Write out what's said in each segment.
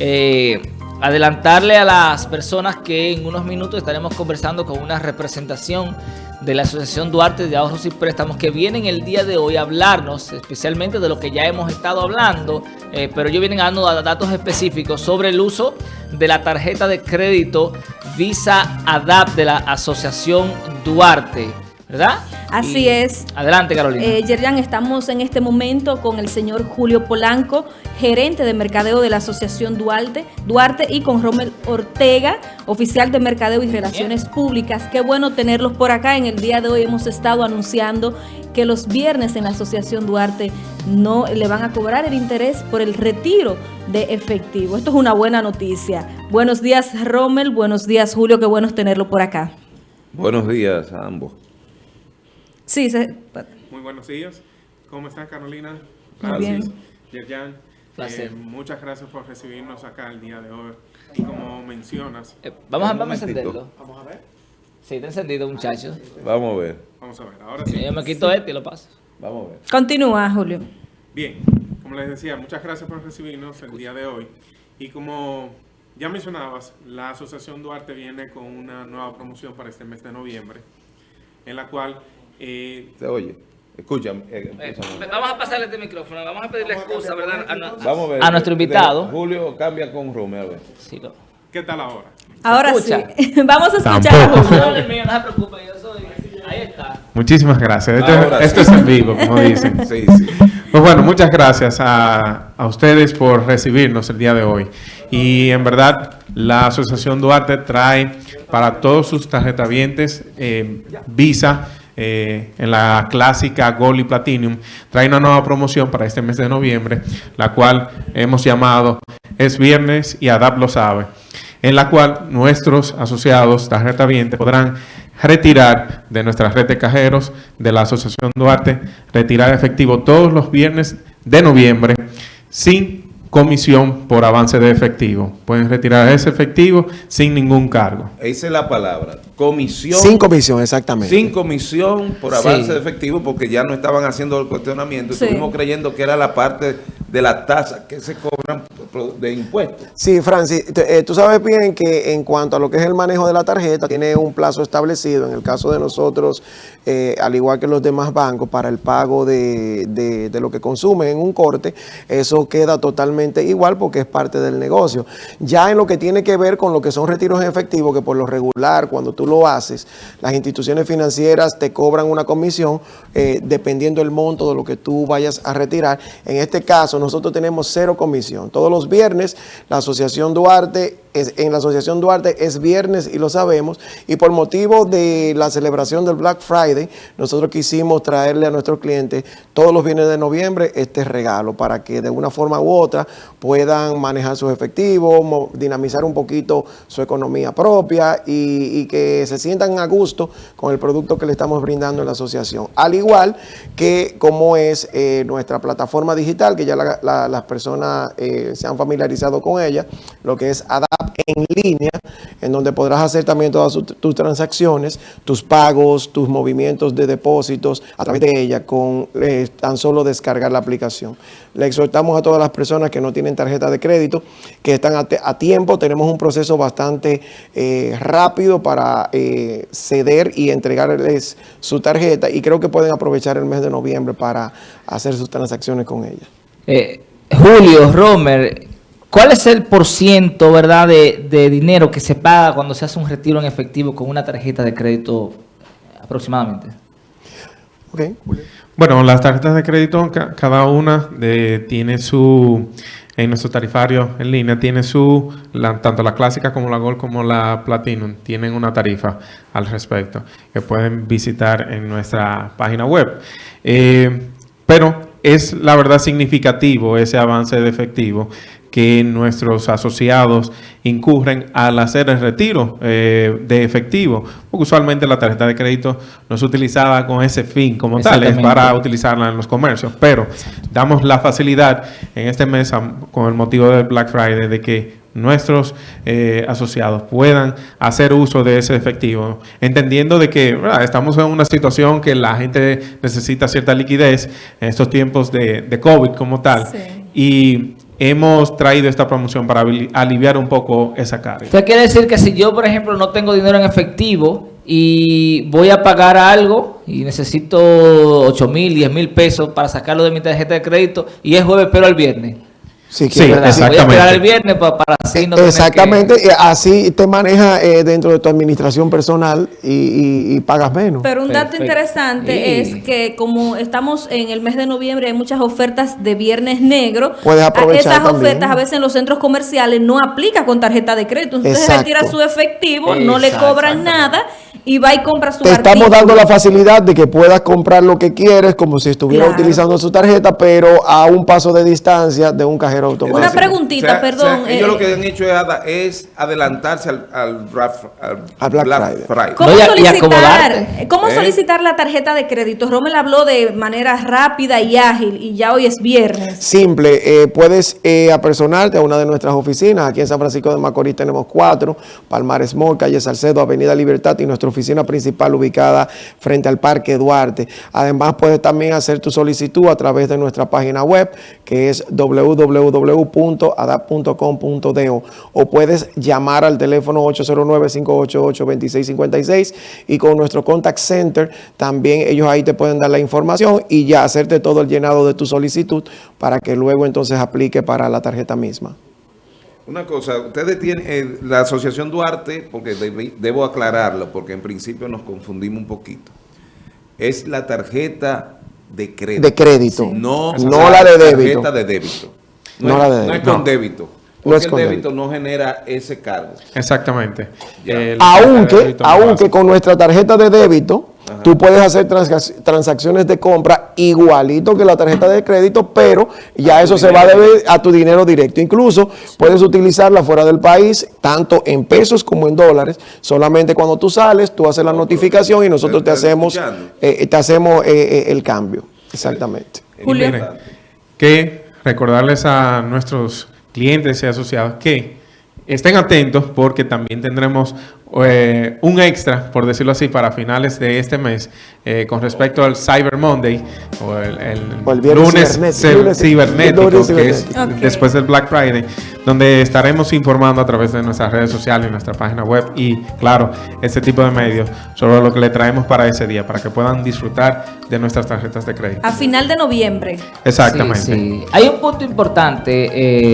Eh, adelantarle a las personas que en unos minutos estaremos conversando con una representación de la Asociación Duarte de Ahorros y Préstamos que vienen el día de hoy a hablarnos especialmente de lo que ya hemos estado hablando, eh, pero ellos vienen dando datos específicos sobre el uso de la tarjeta de crédito Visa ADAP de la Asociación Duarte. ¿Verdad? Así es. Adelante, Carolina. Eh, Yerjan, estamos en este momento con el señor Julio Polanco, gerente de mercadeo de la Asociación Duarte, Duarte y con Rommel Ortega, oficial de mercadeo y relaciones públicas. Qué bueno tenerlos por acá. En el día de hoy hemos estado anunciando que los viernes en la Asociación Duarte no le van a cobrar el interés por el retiro de efectivo. Esto es una buena noticia. Buenos días, Rommel. Buenos días, Julio. Qué bueno tenerlo por acá. Buenos días a ambos. Sí, Muy buenos días. ¿Cómo están, Carolina? Muy bien. Yerjan, eh, muchas gracias por recibirnos acá el día de hoy. Y como mencionas... Eh, vamos, a, vamos a encenderlo. Vamos a ver. Sí, está encendido, muchachos. Vamos a ver. Vamos a ver. Ahora sí. Yo me quito este y lo paso. Vamos a ver. Continúa, Julio. Bien. Como les decía, muchas gracias por recibirnos el día de hoy. Y como ya mencionabas, la Asociación Duarte viene con una nueva promoción para este mes de noviembre, en la cual eh, Se oye. Escucha. Eh, eh, vamos a pasarle este micrófono, vamos a pedirle excusa, ¿verdad? A, vamos a, ver, a nuestro invitado. Julio cambia con Rome, a ver. Sí, ¿Qué tal ahora? Ahora sí. vamos a escuchar a Julio. No, mío, no se preocupe, yo soy... Ahí está. Muchísimas gracias. Esto, esto es en vivo, como dicen. sí, sí. Pues bueno, muchas gracias a, a ustedes por recibirnos el día de hoy. Y en verdad, la Asociación Duarte trae para todos sus tarjetavientes eh, Visa eh, en la clásica Gold y Platinum, trae una nueva promoción para este mes de noviembre, la cual hemos llamado Es Viernes y ADAP lo sabe, en la cual nuestros asociados tarjeta viente podrán retirar de nuestra red de cajeros de la Asociación Duarte, retirar efectivo todos los viernes de noviembre sin comisión por avance de efectivo. Pueden retirar ese efectivo sin ningún cargo. Esa es la palabra. Comisión. Sin comisión, exactamente. Sin comisión por avance de efectivo porque ya no estaban haciendo el cuestionamiento. Estuvimos creyendo que era la parte de la tasa que se cobran de impuestos. Sí, Francis, eh, tú sabes bien que en cuanto a lo que es el manejo de la tarjeta, tiene un plazo establecido, en el caso de nosotros, eh, al igual que los demás bancos, para el pago de, de, lo que consumen en un corte, eso queda totalmente igual porque es parte del negocio. Ya en lo que tiene que ver con lo que son retiros en efectivo, que por lo regular, cuando tú lo haces, las instituciones financieras te cobran una comisión eh, dependiendo del monto de lo que tú vayas a retirar. En este caso, nosotros tenemos cero comisión. Todos los viernes, la Asociación Duarte en la Asociación Duarte es viernes y lo sabemos, y por motivo de la celebración del Black Friday, nosotros quisimos traerle a nuestros clientes todos los viernes de noviembre este regalo para que de una forma u otra puedan manejar sus efectivos, dinamizar un poquito su economía propia y, que se sientan a gusto con el producto que le estamos brindando en la asociación. Al igual que como es eh, nuestra plataforma digital, que ya las personas eh, se han familiarizado con ella, lo que es ADAP en línea, en donde podrás hacer también todas tus transacciones, tus pagos, tus movimientos de depósitos a través de ella con eh, tan solo descargar la aplicación. Le exhortamos a todas las personas que no tienen tarjeta de crédito, que están a, tiempo. Tenemos un proceso bastante eh, rápido para eh, ceder y entregarles su tarjeta y creo que pueden aprovechar el mes de noviembre para hacer sus transacciones con ella. Julio, Romer, ¿Cuál es el porciento, verdad, de, dinero que se paga cuando se hace un retiro en efectivo con una tarjeta de crédito aproximadamente? Okay. Bueno, las tarjetas de crédito, cada una tiene su, en nuestro tarifario en línea, tiene su, tanto la clásica como la Gold como la Platinum, tienen una tarifa al respecto que pueden visitar en nuestra página web. Eh, pero es la verdad significativo ese avance de efectivo que nuestros asociados incurren al hacer el retiro eh, de efectivo, porque usualmente la tarjeta de crédito no es utilizada con ese fin como tal, es para utilizarla en los comercios, pero damos la facilidad en este mes con el motivo del Black Friday de que nuestros eh, asociados puedan hacer uso de ese efectivo, entendiendo de que estamos en una situación que la gente necesita cierta liquidez en estos tiempos de, COVID como tal. Y hemos traído esta promoción para aliviar un poco esa carga. Usted quiere decir que si yo, por ejemplo, no tengo dinero en efectivo y voy a pagar algo y necesito 8 mil, 10 mil pesos para sacarlo de mi tarjeta de crédito y es jueves, pero el viernes. Sí, exactamente. Voy a esperar el viernes para, así no Exactamente, así te maneja eh, dentro de tu administración personal y, pagas menos. Pero un dato interesante es que como estamos en el mes de noviembre, hay muchas ofertas de viernes negro. Puedes aprovechar Esas ofertas a veces en los centros comerciales no aplica con tarjeta de crédito. Entonces retira su efectivo, no le cobran nada y va y compra su Te estamos dando la facilidad de que puedas comprar lo que quieres como si estuviera utilizando su tarjeta, pero a un paso de distancia de un cajero automático. Una preguntita, perdón. ellos lo eh, que han hecho es, adelantarse al, al, Black, Friday. ¿Cómo, solicitar, ¿cómo ¿Eh? solicitar la tarjeta de crédito? Rommel habló de manera rápida y ágil y ya hoy es viernes. Simple, eh, puedes apersonarte a una de nuestras oficinas. Aquí en San Francisco de Macorís tenemos cuatro, Palmares Mall, Calle Salcedo, Avenida Libertad y nuestra oficina principal ubicada frente al Parque Duarte. Además, puedes también hacer tu solicitud a través de nuestra página web, que es www.adap.com.do o puedes llamar al teléfono 809-588-2656 y con nuestro contact center también ellos ahí te pueden dar la información y ya hacerte todo el llenado de tu solicitud para que luego entonces aplique para la tarjeta misma. Una cosa, ustedes tienen, eh, la Asociación Duarte, porque debo aclararlo, porque en principio nos confundimos un poquito, es la tarjeta de crédito. De crédito. No, no la de débito. tarjeta de débito. No, la de no es con débito. Porque el débito no genera ese cargo. Exactamente. aunque, aunque con nuestra tarjeta de débito, Tú puedes hacer transacciones de compra igualito que la tarjeta de crédito, pero ya eso se va a deber a tu dinero directo. Incluso puedes utilizarla fuera del país, tanto en pesos como en dólares. Solamente cuando tú sales, tú haces la notificación y nosotros te hacemos, eh, te hacemos eh, eh, el cambio. Exactamente. Julio. que recordarles a nuestros clientes y asociados que estén atentos porque también tendremos eh, un extra, por decirlo así, para finales de este mes eh, con respecto al Cyber Monday o el, lunes, cibernético, que es después del Black Friday, donde estaremos informando a través de nuestras redes sociales y nuestra página web y, claro, este tipo de medios sobre lo que le traemos para ese día, para que puedan disfrutar de nuestras tarjetas de crédito. A final de noviembre. Exactamente. Hay un punto importante,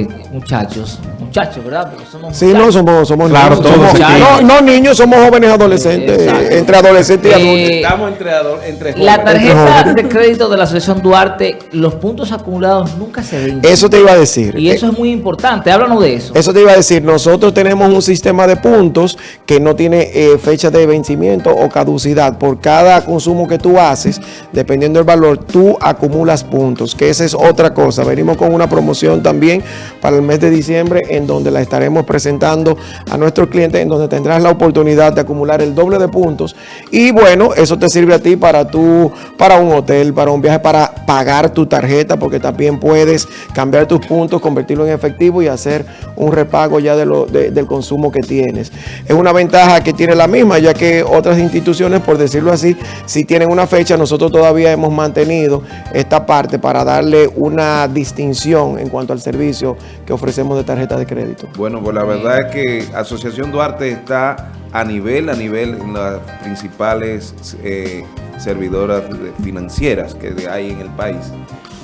eh, muchachos, muchachos, ¿verdad? Porque somos sí, no, somos, somos claro, niños. Todos, no, niños, somos jóvenes adolescentes, entre adolescentes y adultos. Eh, Estamos entre, entre jóvenes. La tarjeta de crédito de la Asociación Duarte, los puntos acumulados nunca se ven. Eso te iba a decir. Y eso es muy importante, háblanos de eso. Eso te iba a decir, nosotros tenemos un sistema de puntos que no tiene eh, fecha de vencimiento o caducidad. Por cada consumo que tú haces, dependiendo del valor, tú acumulas puntos, que esa es otra cosa. Venimos con una promoción también para el mes de diciembre en donde la estaremos presentando a nuestros clientes, en donde tendrás la oportunidad de acumular el doble de puntos. Y bueno, eso te sirve a ti para, tu, para un hotel, para un viaje, para pagar tu tarjeta, porque también puedes cambiar tus puntos, convertirlo en efectivo y hacer un repago ya de lo, del consumo que tienes. Es una ventaja que tiene la misma, ya que otras instituciones, por decirlo así, si tienen una fecha, nosotros todavía hemos mantenido esta parte para darle una distinción en cuanto al servicio que ofrecemos de tarjeta de crédito. Bueno, pues la verdad es que Asociación Duarte está a nivel, a nivel en las principales eh, servidoras financieras que hay en el país.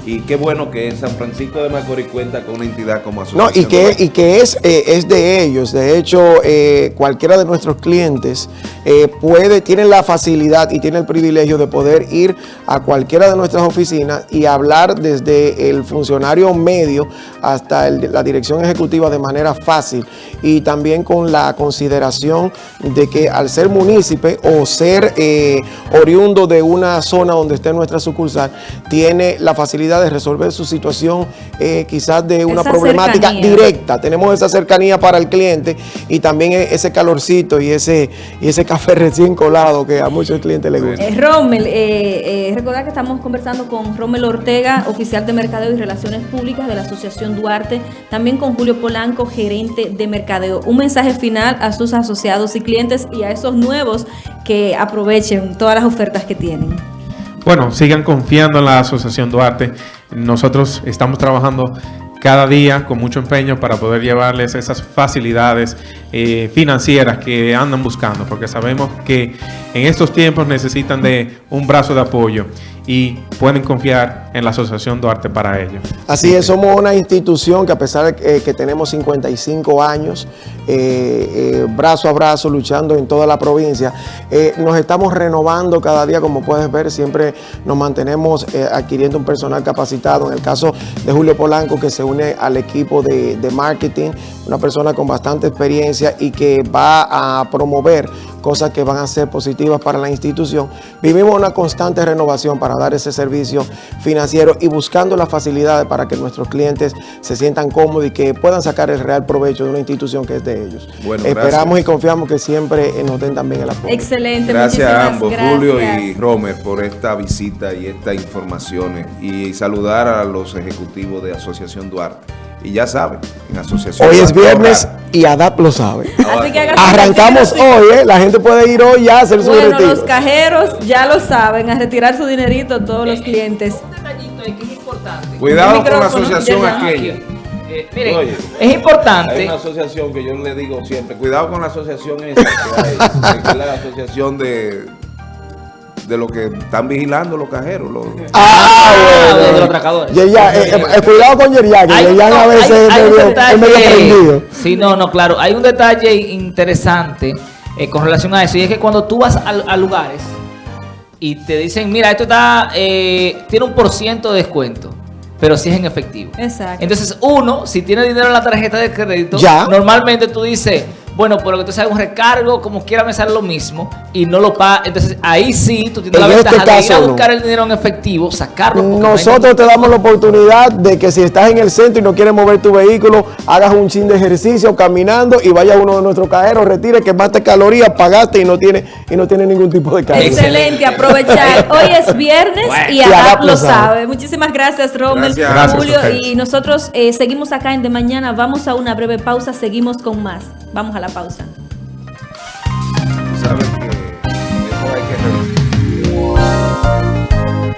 Y qué bueno que San Francisco de Macorís cuenta con una entidad como asociación. No, y que, y que es, eh, es de ellos. De hecho, eh, cualquiera de nuestros clientes eh, puede, tiene la facilidad y tiene el privilegio de poder ir a cualquiera de nuestras oficinas y hablar desde el funcionario medio hasta la dirección ejecutiva de manera fácil. Y también con la consideración de que al ser munícipe o ser oriundo de una zona donde esté nuestra sucursal, tiene la facilidad de resolver su situación eh, quizás de una problemática directa. Tenemos esa cercanía para el cliente y también e-, ese calorcito y ese, y ese café recién colado que a muchos clientes les gusta. Eh, Rommel, eh, eh recordar que estamos conversando con Rommel Ortega, oficial de Mercadeo y Relaciones Públicas de la Asociación Duarte, también con Julio Polanco, gerente de Mercadeo. Un mensaje final a sus asociados y clientes y a esos nuevos que aprovechen todas las ofertas que tienen. Bueno, sigan confiando en la Asociación Duarte. Nosotros estamos trabajando cada día con mucho empeño para poder llevarles esas facilidades eh, financieras que andan buscando, porque sabemos que en estos tiempos necesitan de un brazo de apoyo y pueden confiar en la Asociación Duarte para ello. Así es, somos una institución que a pesar de que tenemos 55 años, eh, eh, brazo a brazo, luchando en toda la provincia, eh, nos estamos renovando cada día, como puedes ver, siempre nos mantenemos adquiriendo un personal capacitado. En el caso de Julio Polanco, que se une al equipo de marketing, una persona con bastante experiencia y que va a promover cosas que van a ser positivas para la institución. Vivimos una constante renovación para dar ese servicio financiero y buscando las facilidades para que nuestros clientes se sientan cómodos y que puedan sacar el real provecho de una institución que es de ellos. Esperamos y confiamos que siempre nos den también el apoyo. Excelente. Gracias a ambos, Julio y Romer, por esta visita y estas informaciones y saludar a los ejecutivos de Asociación Duarte. Y ya saben, en asociación. Hoy es viernes y ADAP lo sabe. Arrancamos hoy, ¿eh? La gente puede ir hoy ya a hacer su bueno, los cajeros ya lo saben, a retirar su dinerito todos los clientes. Un detallito ahí que es importante. Cuidado con la asociación aquella. Eh, miren, es importante. Hay una asociación que yo le digo siempre, cuidado con la asociación esa que hay, la asociación de de lo que están vigilando los cajeros. Los... Ah, ah bueno. De los atracadores. Eh, eh, cuidado con Yeria, que a veces es medio, prendido. Sí, no, no, claro. Hay un detalle interesante eh, con relación a eso. Y es que cuando tú vas a, lugares y te dicen, mira, esto está tiene un por ciento de descuento pero si es en efectivo. Exacto. Entonces, uno, si tiene dinero en la tarjeta de crédito, ¿Ya? normalmente tú dices, bueno, por lo que tú sabes, un recargo, como quiera me sale lo mismo y no lo paga. Entonces ahí sí tú tienes la este ventaja de ir a buscar el dinero en efectivo, sacarlo. Nosotros te damos la oportunidad de que si estás en el centro y no quieres mover tu vehículo, hagas un chin de ejercicio caminando y vaya a uno de nuestros cajeros, retire, que mate calorías, pagaste y no tiene y no tiene ningún tipo de cargo. Excelente, aprovechar. Hoy es viernes y Adap lo sabe. Muchísimas gracias, Rommel, Julio. y nosotros eh, seguimos acá en De Mañana. Vamos a una breve pausa, seguimos con más. Vamos a la pausa.